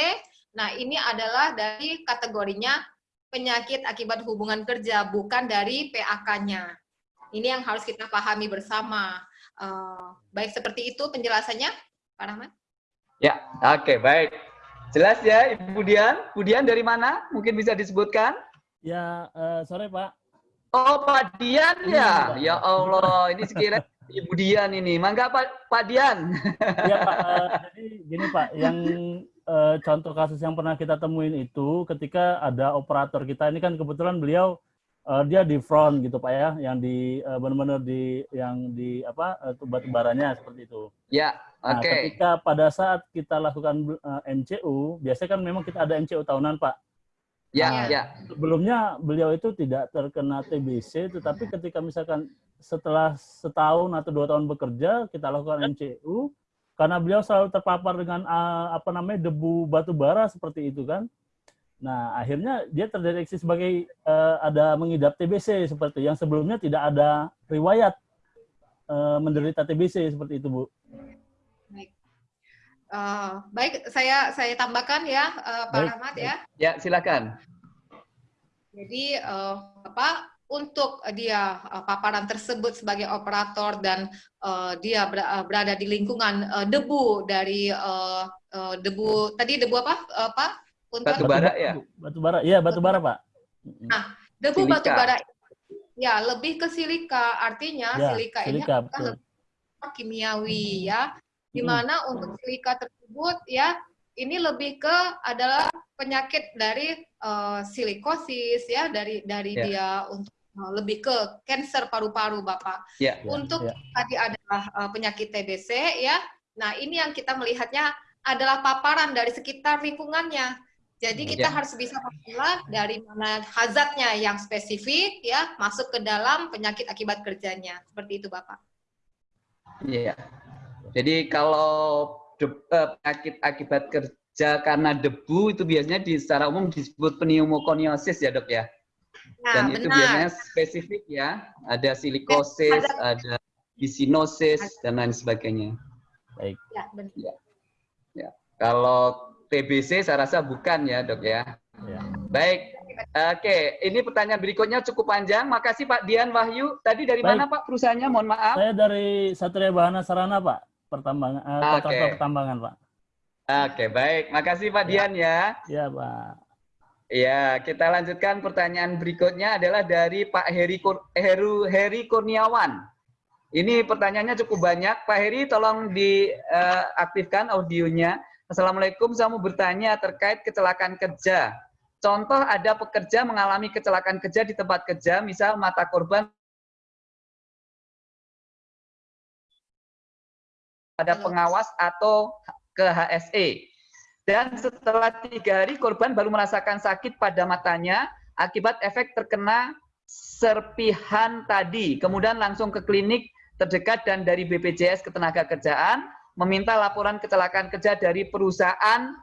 Nah, ini adalah dari kategorinya penyakit akibat hubungan kerja, bukan dari PAK-nya. Ini yang harus kita pahami bersama. Uh, baik seperti itu penjelasannya, Pak Rahmat? Ya, oke, okay, baik. Jelas ya, Ibu Dian? Ibu Dian dari mana? Mungkin bisa disebutkan? Ya, uh, sore Pak. Oh, Pak Dian ya? Ya Allah, ini sekira Ibu Dian ini. Mangga Pak, Pak Dian. Ya Pak, uh, jadi gini Pak, yang uh, contoh kasus yang pernah kita temuin itu ketika ada operator kita, ini kan kebetulan beliau uh, dia di front gitu Pak ya, yang di uh, benar-benar di yang di apa uh, batu baranya seperti itu. Ya. Nah, Oke. Okay. ketika pada saat kita lakukan uh, eh, MCU, biasanya kan memang kita ada MCU tahunan, Pak. Ya, nah, ya. Sebelumnya beliau itu tidak terkena TBC, tetapi ketika misalkan setelah setahun atau dua tahun bekerja, kita lakukan MCU, karena beliau selalu terpapar dengan uh, apa namanya debu batu bara seperti itu kan. Nah, akhirnya dia terdeteksi sebagai uh, ada mengidap TBC seperti yang sebelumnya tidak ada riwayat uh, menderita TBC seperti itu, Bu. Uh, baik, saya saya tambahkan ya, uh, Pak baik, Rahmat ya. Ya, silakan. Jadi uh, apa untuk dia uh, paparan tersebut sebagai operator dan uh, dia berada di lingkungan uh, debu dari uh, uh, debu tadi debu apa, uh, Pak? Untuk batu bara ya. Batu bara, iya batu bara Pak. Nah, debu silika. batu bara ya lebih ke silika, artinya ya, silika, silika ini adalah kimiawi ya di mana hmm. untuk silika tersebut ya ini lebih ke adalah penyakit dari uh, silikosis ya dari dari yeah. dia untuk uh, lebih ke kanker paru-paru Bapak. Yeah. Untuk yeah. tadi adalah uh, penyakit TBC ya. Nah, ini yang kita melihatnya adalah paparan dari sekitar lingkungannya. Jadi kita yeah. harus bisa memilah dari mana hazardnya yang spesifik ya masuk ke dalam penyakit akibat kerjanya. Seperti itu Bapak. Iya. Yeah. Jadi kalau eh, penyakit akibat kerja karena debu itu biasanya di secara umum disebut pneumokoniosis ya dok ya. Nah, Dan itu benar. biasanya spesifik ya, ada silikosis, ada bisinosis dan lain sebagainya. Baik. Ya, benar. Ya. ya. Kalau TBC saya rasa bukan ya dok ya. ya. Baik. Oke, ini pertanyaan berikutnya cukup panjang. Makasih Pak Dian Wahyu. Tadi dari Baik. mana Pak perusahaannya? Mohon maaf. Saya dari Satria Bahana Sarana Pak pertambangan uh, kontraktor okay. pertambangan, Pak. Oke, okay, baik. Makasih Pak ya. Dian ya. Iya, Pak. Ya, kita lanjutkan pertanyaan berikutnya adalah dari Pak Heri Kur Heru Heri Kurniawan. Ini pertanyaannya cukup banyak. Pak Heri, tolong diaktifkan uh, audionya. Assalamualaikum, saya mau bertanya terkait kecelakaan kerja. Contoh ada pekerja mengalami kecelakaan kerja di tempat kerja, misal mata korban pada pengawas atau ke HSE. Dan setelah tiga hari korban baru merasakan sakit pada matanya akibat efek terkena serpihan tadi. Kemudian langsung ke klinik terdekat dan dari BPJS Ketenaga Kerjaan meminta laporan kecelakaan kerja dari perusahaan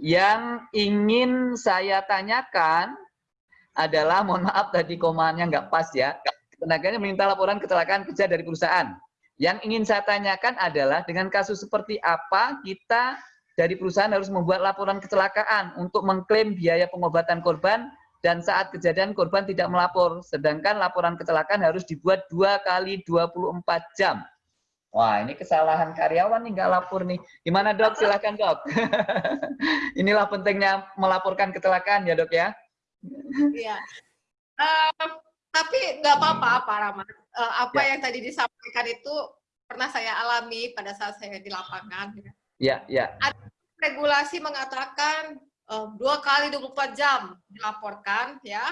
yang ingin saya tanyakan adalah, mohon maaf tadi komanya nggak pas ya, tenaganya meminta laporan kecelakaan kerja dari perusahaan. Yang ingin saya tanyakan adalah dengan kasus seperti apa kita dari perusahaan harus membuat laporan kecelakaan untuk mengklaim biaya pengobatan korban dan saat kejadian korban tidak melapor, sedangkan laporan kecelakaan harus dibuat dua kali 24 jam. Wah, ini kesalahan karyawan nih nggak lapor nih. Gimana dok? Silakan dok. [LAUGHS] Inilah pentingnya melaporkan kecelakaan ya dok ya. Iya. Uh, tapi nggak apa-apa Pak Rahmat. Uh, apa Ya. yang tadi disampaikan itu pernah saya alami pada saat saya di lapangan. Ya, ya. Regulasi mengatakan uh, dua kali 24 jam dilaporkan ya.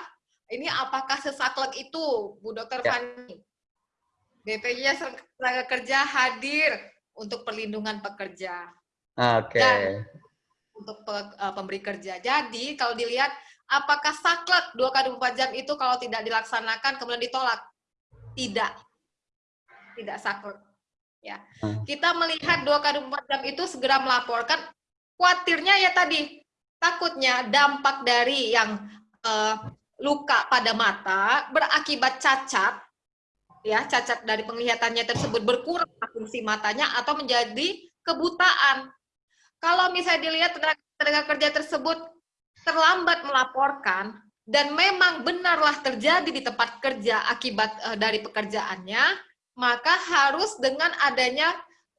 Ini apakah sesaklek itu, Bu Dokter Ya. Fani? BPJS Tenaga Kerja hadir untuk perlindungan pekerja. Oke. Dan untuk pe- eh, pemberi kerja. Jadi kalau dilihat apakah saklek 2 kali 24 jam itu kalau tidak dilaksanakan kemudian ditolak? Tidak. Tidak saklek. Ya. Hmm. Kita melihat 2 kali 24 jam itu segera melaporkan khawatirnya ya tadi takutnya dampak dari yang eh, luka pada mata berakibat cacat ya cacat dari penglihatannya tersebut berkurang fungsi matanya atau menjadi kebutaan kalau misalnya dilihat tenaga, tenaga kerja tersebut terlambat melaporkan dan memang benarlah terjadi di tempat kerja akibat eh, dari pekerjaannya, maka harus dengan adanya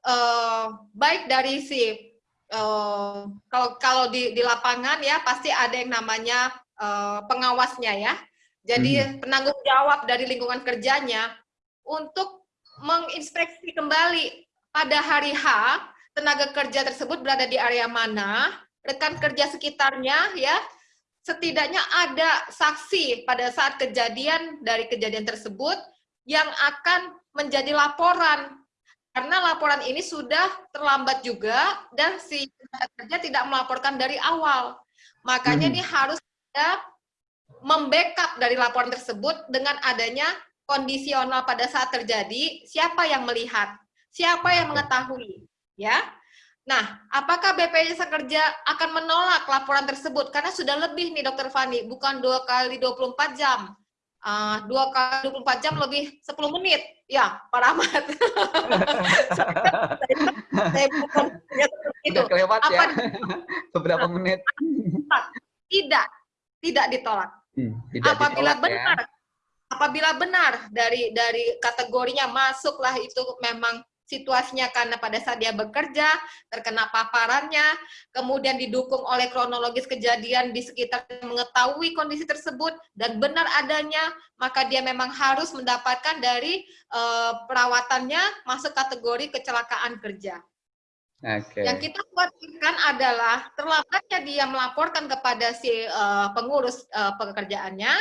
eh, baik dari si eh, kalau kalau di, di lapangan ya pasti ada yang namanya eh, pengawasnya ya. Jadi penanggung jawab dari lingkungan kerjanya untuk menginspeksi kembali pada hari H tenaga kerja tersebut berada di area mana, rekan kerja sekitarnya ya, setidaknya ada saksi pada saat kejadian dari kejadian tersebut yang akan menjadi laporan. Karena laporan ini sudah terlambat juga dan si kerja tidak melaporkan dari awal. Makanya Mhm. ini harus ada membackup dari laporan tersebut dengan adanya kondisional pada saat terjadi, siapa yang melihat, siapa yang mengetahui, ya. Nah, apakah BPJS Kerja akan menolak laporan tersebut? Karena sudah lebih nih, Dokter Fani, bukan dua kali 24 jam. Ah, dua kali 24 jam lebih 10 menit. Ya, Pak Rahmat. [LAUGHS] Saya bukan ya, itu. Kelewat ya. Apa Beberapa menit. tidak, tidak ditolak. Hmm, tidak apabila ditolak ya. benar apabila benar dari dari kategorinya masuklah itu memang situasinya karena pada saat dia bekerja terkena paparannya kemudian didukung oleh kronologis kejadian di sekitar mengetahui kondisi tersebut dan benar adanya maka dia memang harus mendapatkan dari eh, perawatannya masuk kategori kecelakaan kerja Oke. yang kita khawatirkan adalah terlambatnya dia melaporkan kepada si eh, pengurus eh, pekerjaannya,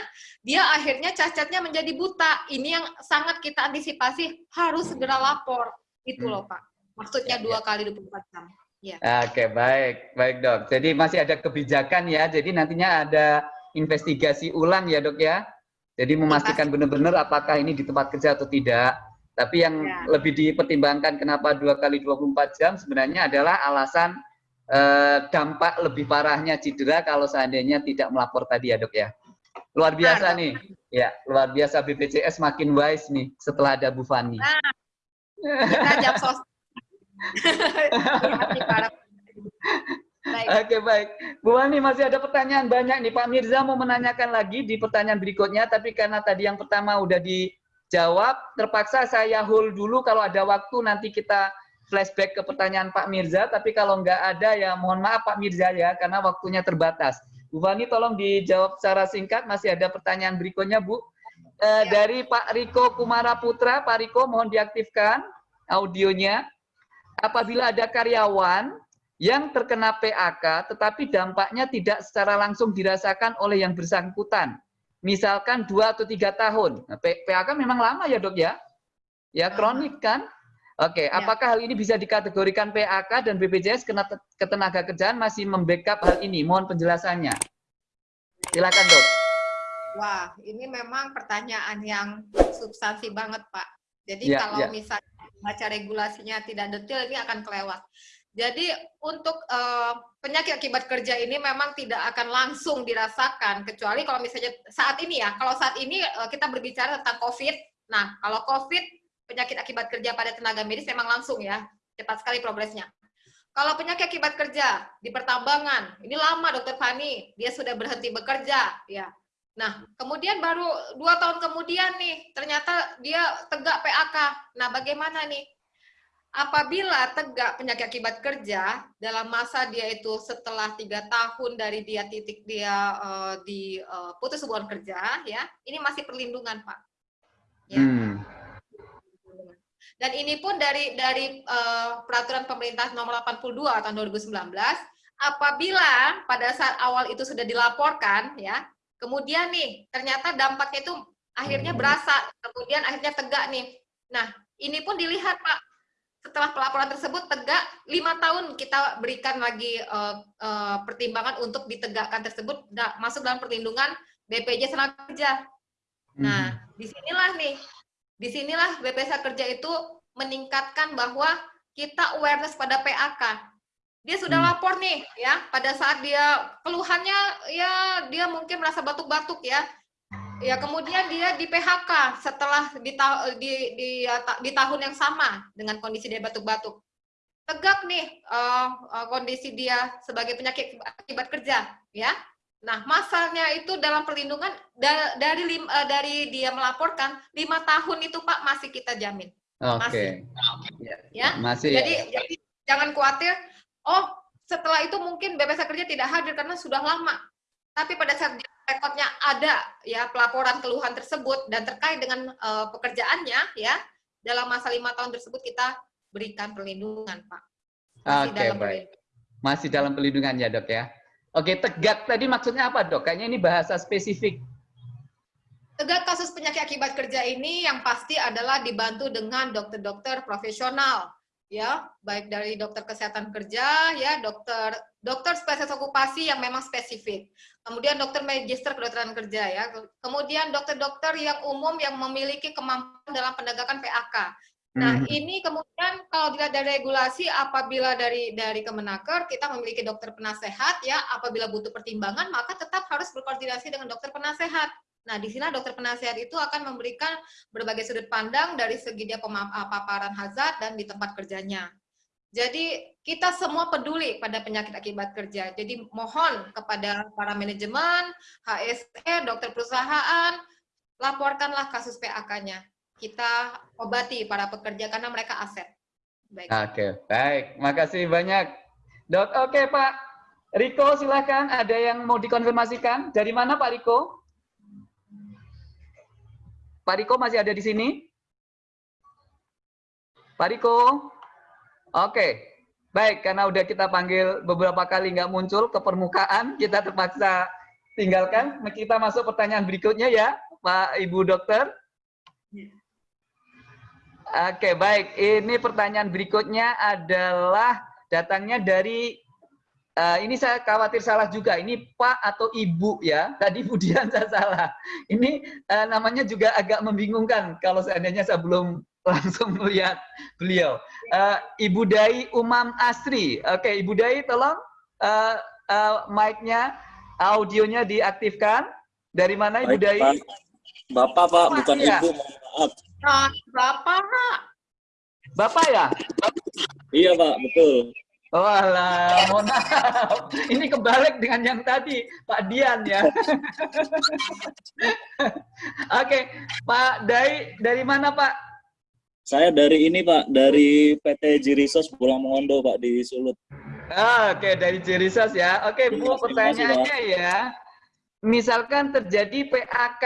dia akhirnya cacatnya menjadi buta. Ini yang sangat kita antisipasi harus segera lapor. Itu Hmm. loh Pak. Maksudnya Ya, dua kali 24 jam. Ya. Oke, baik. Baik, Dok. Jadi masih ada kebijakan ya. Jadi nantinya ada investigasi ulang ya, Dok ya. Jadi memastikan benar-benar apakah ini di tempat kerja atau tidak. Tapi yang Ya. lebih dipertimbangkan kenapa dua kali 24 jam sebenarnya adalah alasan eh, dampak lebih parahnya cedera kalau seandainya tidak melapor tadi ya, Dok ya. Luar biasa Dok. nih. Ya, luar biasa BPJS makin wise nih setelah ada Bu Fani. Kita jam sosial. Baik. Oke baik, Bu Wani masih ada pertanyaan banyak nih Pak Mirza mau menanyakan lagi di pertanyaan berikutnya, tapi karena tadi yang pertama udah dijawab, terpaksa saya hold dulu kalau ada waktu nanti kita flashback ke pertanyaan Pak Mirza, tapi kalau nggak ada ya mohon maaf Pak Mirza ya karena waktunya terbatas. Bu Wani tolong dijawab secara singkat, masih ada pertanyaan berikutnya Bu. Eh, Ya. Dari Pak Riko Kumara Putra, Pak Riko mohon diaktifkan audionya. Apabila ada karyawan yang terkena PAK tetapi dampaknya tidak secara langsung dirasakan oleh yang bersangkutan. Misalkan dua atau tiga tahun. Nah, PAK memang lama ya dok ya? Ya kronik kan? Oke, Ya. apakah hal ini bisa dikategorikan PAK dan BPJS kena ketenaga kerjaan masih membackup hal ini? Mohon penjelasannya. Silakan dok. Wah, ini memang pertanyaan yang substansi banget, Pak. Jadi Ya, kalau ya. misalnya baca regulasinya tidak detail, ini akan kelewat. Jadi untuk eh, penyakit akibat kerja ini memang tidak akan langsung dirasakan, kecuali kalau misalnya saat ini ya, kalau saat ini eh, kita berbicara tentang COVID, nah kalau COVID, penyakit akibat kerja pada tenaga medis memang langsung ya, cepat sekali progresnya. Kalau penyakit akibat kerja di pertambangan, ini lama Dokter Fani, dia sudah berhenti bekerja, ya Nah, kemudian baru dua tahun kemudian nih, ternyata dia tegak PAK. Nah, bagaimana nih? Apabila tegak penyakit akibat kerja dalam masa dia itu setelah tiga tahun dari dia titik dia uh, di uh, putus hubungan kerja, ya, ini masih perlindungan, Pak. Ya. Hmm. Dan ini pun dari dari uh, peraturan pemerintah nomor 82 tahun 2019, apabila pada saat awal itu sudah dilaporkan, ya, Kemudian nih, ternyata dampaknya itu akhirnya hmm. berasa, kemudian akhirnya tegak nih. Nah, ini pun dilihat Pak, setelah pelaporan tersebut tegak, lima tahun kita berikan lagi uh, uh, pertimbangan untuk ditegakkan tersebut, nah, masuk dalam perlindungan BPJS Tenaga Kerja. Nah, hmm. di sinilah nih, di sinilah BPJS Kerja itu meningkatkan bahwa kita awareness pada PAK dia sudah hmm. lapor nih ya pada saat dia keluhannya ya dia mungkin merasa batuk-batuk ya. Ya kemudian dia di PHK setelah di, di, di, di tahun yang sama dengan kondisi dia batuk-batuk. Tegak nih uh, uh, kondisi dia sebagai penyakit akibat kerja ya. Nah masanya itu dalam perlindungan da, dari lim, uh, dari dia melaporkan lima tahun itu pak masih kita jamin. Okay. masih. Ya. Masih jadi ya. jadi jangan khawatir oh setelah itu mungkin BPS kerja tidak hadir karena sudah lama. Tapi pada saat rekodnya ada ya pelaporan keluhan tersebut dan terkait dengan uh, pekerjaannya ya dalam masa lima tahun tersebut kita berikan perlindungan Pak. Masih Oke dalam baik. Masih dalam perlindungan ya dok ya. Oke tegak tadi maksudnya apa dok? Kayaknya ini bahasa spesifik. Tegak kasus penyakit akibat kerja ini yang pasti adalah dibantu dengan dokter-dokter profesional ya baik dari dokter kesehatan kerja ya dokter dokter spesialis okupasi yang memang spesifik. Kemudian dokter magister kedokteran kerja ya. Kemudian dokter-dokter yang umum yang memiliki kemampuan dalam penegakan PAK nah hmm. ini kemudian kalau dilihat dari regulasi apabila dari dari Kemenaker kita memiliki dokter penasehat ya. Apabila butuh pertimbangan maka tetap harus berkoordinasi dengan dokter penasehat Nah, di sini dokter penasihat itu akan memberikan berbagai sudut pandang dari segi dia paparan hazard dan di tempat kerjanya. Jadi kita semua peduli pada penyakit akibat kerja. Jadi mohon kepada para manajemen, HSE, dokter perusahaan, laporkanlah kasus PAK-nya. Kita obati para pekerja karena mereka aset. Baik. Oke, baik. Makasih banyak. Dok, oke Pak. Riko silahkan, ada yang mau dikonfirmasikan? Dari mana Pak Riko? Pak Riko masih ada di sini? Pak Riko? Oke, baik. Karena udah kita panggil beberapa kali nggak muncul ke permukaan, kita terpaksa tinggalkan. Kita masuk pertanyaan berikutnya ya, Pak Ibu Dokter. Oke, baik. Ini pertanyaan berikutnya adalah datangnya dari Uh, ini saya khawatir salah juga. Ini Pak atau Ibu ya. [LAUGHS] Tadi Budian saya salah. Ini uh, namanya juga agak membingungkan kalau seandainya saya belum [LAUGHS] langsung melihat beliau. Uh, Ibu Dai Umam Asri. Oke, okay, Ibu Dai tolong uh, uh, mic-nya, audionya diaktifkan. Dari mana Ibu Baik, Dai? Pak. Bapak Pak, bukan ya. Ibu. Maaf. Bapak Pak. Bapak ya? Iya Pak, betul. Oh alah, mohon maaf. Ini kebalik dengan yang tadi, Pak Dian ya. [LAUGHS] Oke, Pak Dai, dari mana Pak? Saya dari ini Pak, dari PT Jirisos Pulang Mongondo Pak di Sulut. Oke, dari Jirisos ya. Oke Bu, pertanyaannya ya. Misalkan terjadi PAK,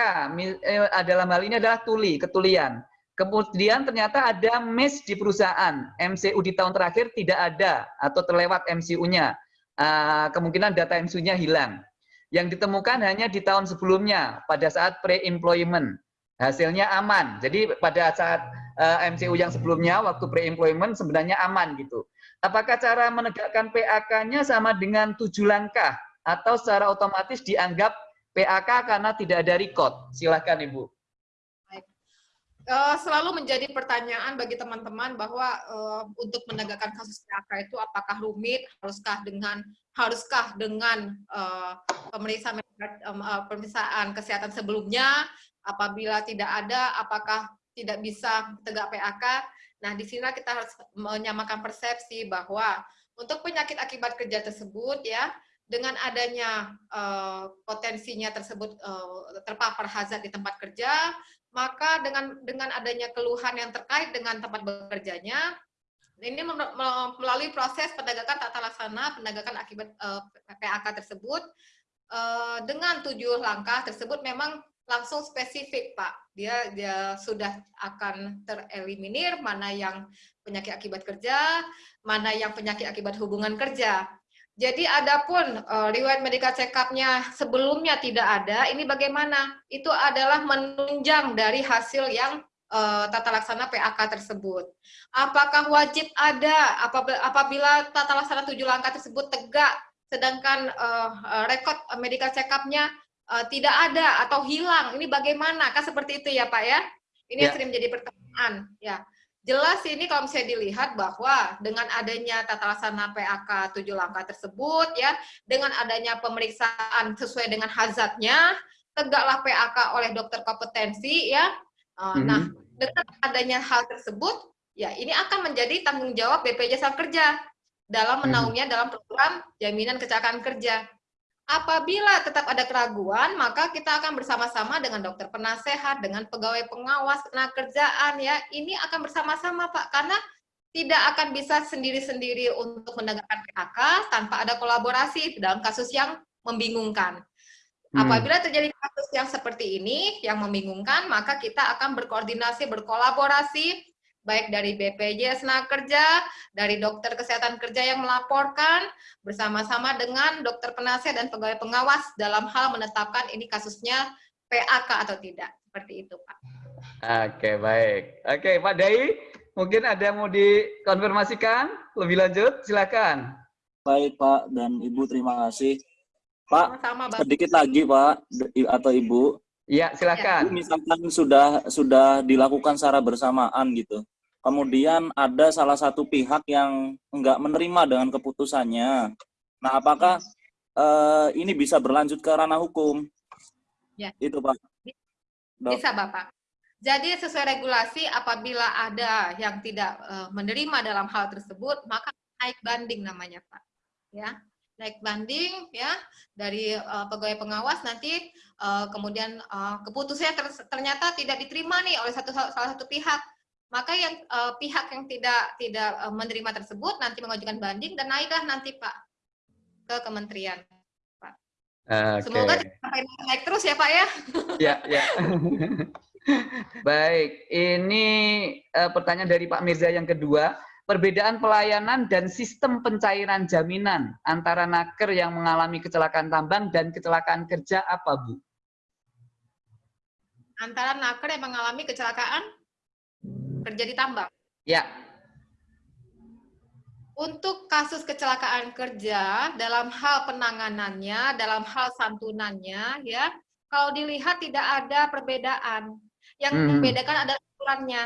eh, dalam hal ini adalah tuli, ketulian. Kemudian ternyata ada miss di perusahaan. MCU di tahun terakhir tidak ada atau terlewat MCU-nya. Ah, kemungkinan data MCU-nya hilang. Yang ditemukan hanya di tahun sebelumnya pada saat pre-employment. Hasilnya aman. Jadi pada saat ah, MCU yang sebelumnya waktu pre-employment sebenarnya aman gitu. Apakah cara menegakkan PAK-nya sama dengan tujuh langkah atau secara otomatis dianggap PAK karena tidak ada record? Silahkan Ibu uh, selalu menjadi pertanyaan bagi teman-teman bahwa uh, untuk menegakkan kasus PHK itu apakah rumit, haruskah dengan haruskah dengan uh, pemeriksaan uh, pemeriksaan kesehatan sebelumnya, apabila tidak ada, apakah tidak bisa tegak PHK. Nah, di sini kita harus menyamakan persepsi bahwa untuk penyakit akibat kerja tersebut ya dengan adanya uh, potensinya tersebut uh, terpapar hazard di tempat kerja, maka dengan dengan adanya keluhan yang terkait dengan tempat bekerjanya, ini melalui proses penegakan tata laksana penegakan akibat uh, PAK tersebut uh, dengan tujuh langkah tersebut memang langsung spesifik Pak. Dia dia sudah akan tereliminir mana yang penyakit akibat kerja, mana yang penyakit akibat hubungan kerja. Jadi adapun uh, riwayat medical check-up-nya sebelumnya tidak ada, ini bagaimana? Itu adalah menunjang dari hasil yang uh, tata laksana PAK tersebut. Apakah wajib ada apabila tata laksana tujuh langkah tersebut tegak, sedangkan uh, rekod medical check-up-nya uh, tidak ada atau hilang? Ini bagaimana? Kan seperti itu ya Pak ya? Ini ya. yang sering menjadi pertanyaan. Ya jelas ini kalau misalnya dilihat bahwa dengan adanya tata laksana PAK tujuh langkah tersebut ya dengan adanya pemeriksaan sesuai dengan hazardnya tegaklah PAK oleh dokter kompetensi ya. Uh, nah dengan adanya hal tersebut ya ini akan menjadi tanggung jawab BPJS Kerja dalam mhm. menaunginya dalam program jaminan kecelakaan kerja Apabila tetap ada keraguan, maka kita akan bersama-sama dengan dokter penasehat, dengan pegawai pengawas tenaga kerjaan ya. Ini akan bersama-sama Pak karena tidak akan bisa sendiri-sendiri untuk menegakkan PHK tanpa ada kolaborasi dalam kasus yang membingungkan. Hmm. Apabila terjadi kasus yang seperti ini yang membingungkan, maka kita akan berkoordinasi, berkolaborasi baik dari BPJS Tenaga Kerja, dari dokter kesehatan kerja yang melaporkan, bersama-sama dengan dokter penasihat dan pegawai pengawas dalam hal menetapkan ini kasusnya PAK atau tidak. Seperti itu, Pak. Oke, baik. Oke, Pak Dai, mungkin ada mau dikonfirmasikan lebih lanjut? Silakan. Baik, Pak dan Ibu, terima kasih. Pak, Sama -sama, sedikit lagi, Pak atau Ibu. Iya, silakan. Misalkan sudah sudah dilakukan secara bersamaan gitu kemudian ada salah satu pihak yang enggak menerima dengan keputusannya. Nah, apakah uh, ini bisa berlanjut ke ranah hukum? Ya. Itu, Pak. Dok. Bisa, Bapak. Jadi sesuai regulasi apabila ada yang tidak uh, menerima dalam hal tersebut, maka naik banding namanya, Pak. Ya, naik banding ya dari uh, pegawai pengawas nanti uh, kemudian uh, keputusannya ter ternyata tidak diterima nih oleh satu salah satu pihak maka yang uh, pihak yang tidak tidak uh, menerima tersebut nanti mengajukan banding dan naiklah nanti Pak ke kementerian Pak. Okay. Semoga sampai naik terus ya Pak ya. [LAUGHS] Ya ya. [LAUGHS] Baik, ini uh, pertanyaan dari Pak Mirza yang kedua. Perbedaan pelayanan dan sistem pencairan jaminan antara naker yang mengalami kecelakaan tambang dan kecelakaan kerja apa, Bu? Antara naker yang mengalami kecelakaan kerja di tambang. Ya. Untuk kasus kecelakaan kerja, dalam hal penanganannya, dalam hal santunannya, ya, kalau dilihat tidak ada perbedaan. Yang hmm. membedakan adalah aturannya.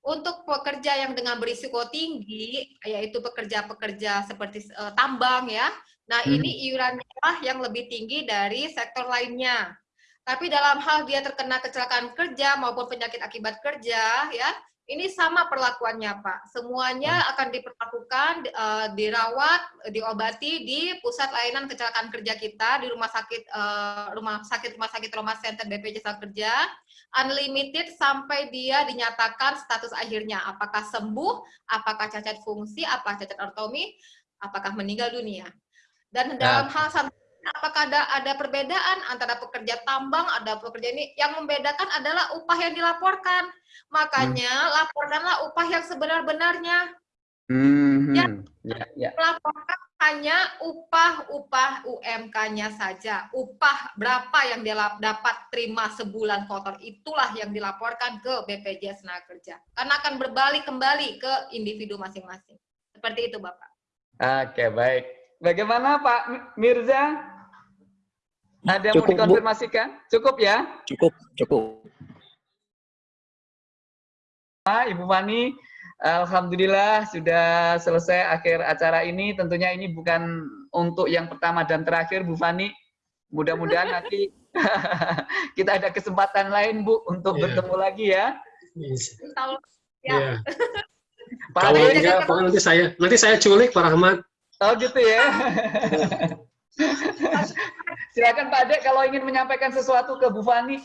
Untuk pekerja yang dengan berisiko tinggi, yaitu pekerja-pekerja seperti uh, tambang, ya, nah hmm. ini iurannya yang lebih tinggi dari sektor lainnya. Tapi dalam hal dia terkena kecelakaan kerja maupun penyakit akibat kerja, ya, ini sama perlakuannya Pak. Semuanya hmm. akan diperlakukan, uh, dirawat, diobati di pusat layanan kecelakaan kerja kita di rumah sakit uh, rumah sakit rumah sakit Roma Center BPJS Kerja, unlimited sampai dia dinyatakan status akhirnya apakah sembuh, apakah cacat fungsi, apa cacat ortomi, apakah meninggal dunia. Dan dalam nah. hal apakah ada ada perbedaan antara pekerja tambang ada pekerja ini yang membedakan adalah upah yang dilaporkan makanya hmm. laporkanlah upah yang sebenar-benarnya hmm. ya, ya, ya. laporkan hanya upah-upah UMK-nya saja upah berapa yang dia dapat terima sebulan kotor itulah yang dilaporkan ke BPJS Tenaga Kerja karena akan berbalik kembali ke individu masing-masing seperti itu Bapak Oke baik Bagaimana Pak Mirza? Ada yang mau dikonfirmasikan? Bu. Cukup ya? Cukup, cukup. Ibu Fani, Alhamdulillah sudah selesai akhir acara ini. Tentunya ini bukan untuk yang pertama dan terakhir, Bu Fani. Mudah-mudahan [LAUGHS] nanti [LAUGHS] kita ada kesempatan lain, Bu, untuk yeah. bertemu lagi ya. Yes. Ya. Yeah. [LAUGHS] Pak Kalau enggak, nanti saya nanti saya culik Pak Rahmat. Oh gitu ya. Silakan Pak Dek kalau ingin menyampaikan sesuatu ke Bu Fani.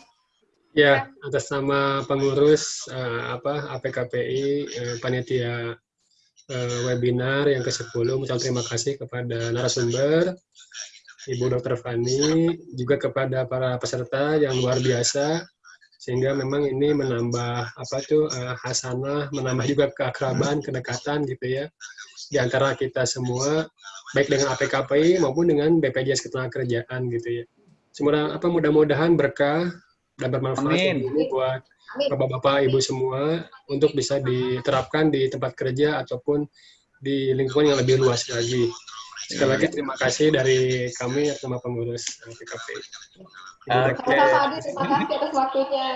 Ya, atas nama pengurus uh, apa APKPI uh, panitia uh, webinar yang ke-10 mengucapkan terima kasih kepada narasumber Ibu Dr. Fani, juga kepada para peserta yang luar biasa sehingga memang ini menambah apa tuh uh, hasanah, menambah juga keakraban, kedekatan gitu ya di antara kita semua baik dengan APKPI maupun dengan BPJS Ketenagakerjaan gitu ya. Semoga apa mudah-mudahan berkah dan bermanfaat ini buat bapak-bapak, ibu semua untuk bisa diterapkan di tempat kerja ataupun di lingkungan yang lebih luas lagi. Sekali lagi terima kasih dari kami sama pengurus PKP. Oke. Okay. terima kasih atas waktunya.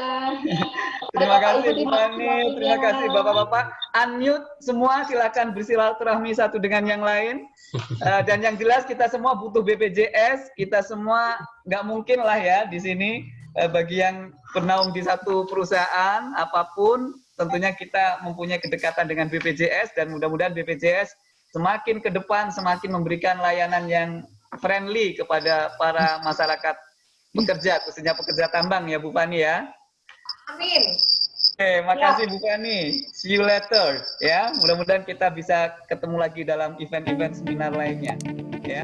[LAUGHS] terima kasih Bu terima kasih Bapak-bapak. Unmute semua silakan bersilaturahmi satu dengan yang lain. Uh, [LAUGHS] dan yang jelas kita semua butuh BPJS, kita semua nggak mungkin lah ya di sini bagi yang bernaung di satu perusahaan apa pun, tentunya kita mempunyai kedekatan dengan BPJS dan mudah-mudahan BPJS semakin ke depan semakin memberikan layanan yang friendly kepada para masyarakat pekerja, khususnya pekerja tambang ya Bu Fani ya. Amin. Oke, makasih ya. Bu Fani. See you later ya. Mudah-mudahan kita bisa ketemu lagi dalam event-event seminar lainnya ya.